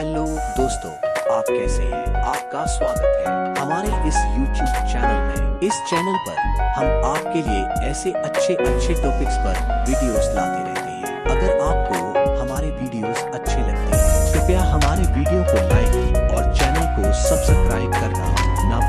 Hello दोस्तों, आप कैसे हैं? आपका स्वागत है हमारे इस यूट्यूब चैनल में। इस चैनल पर हम आपके लिए ऐसे अच्छे अच्छे टॉपिक्स पर वीडियोस लाते रहते हैं। अगर आपको हमारे वीडियोस अच्छे लगते हैं, कृपया हमारे वीडियो को लाइक और चैनल को सब्सक्राइब करना ना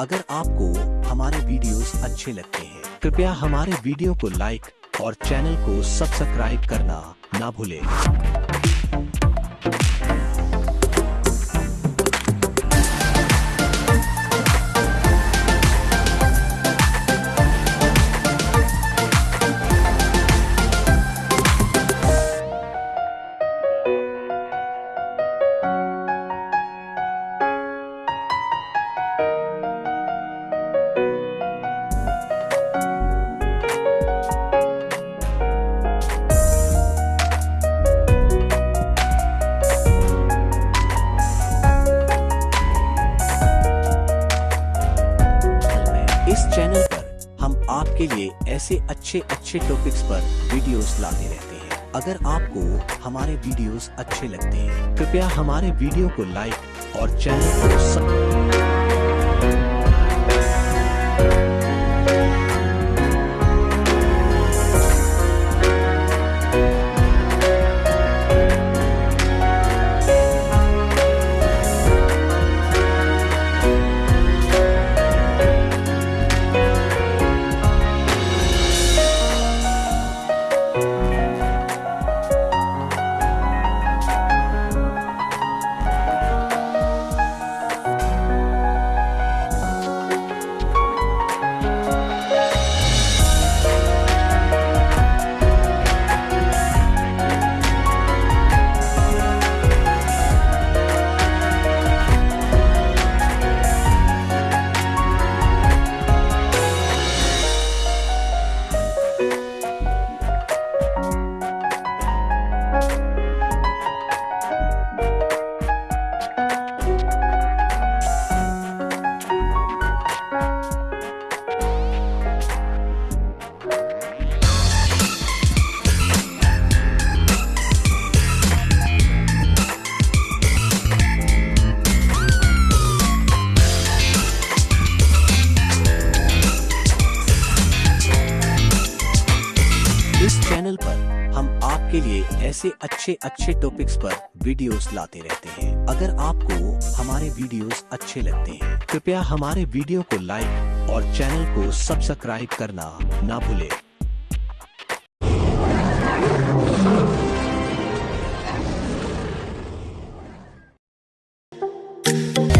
अगर आपको हमारे वीडियोस अच्छे लगते हैं, कृपया हमारे वीडियो को लाइक और चैनल को सब्सक्राइब करना ना भूलें। चैनल पर हम आपके लिए ऐसे अच्छे अच्छे टॉपिक्स पर वीडियोस लाते रहते हैं। अगर आपको हमारे वीडियोस अच्छे लगते हैं, कृपया हमारे वीडियो को लाइक और चैनल को सब आपके लिए ऐसे अच्छे अच्छे टॉपिक्स पर वीडियोस लाते रहते हैं। अगर आपको हमारे वीडियोस अच्छे लगते हैं, कृपया हमारे वीडियो को लाइक और चैनल को सब्सक्राइब करना ना भूलें।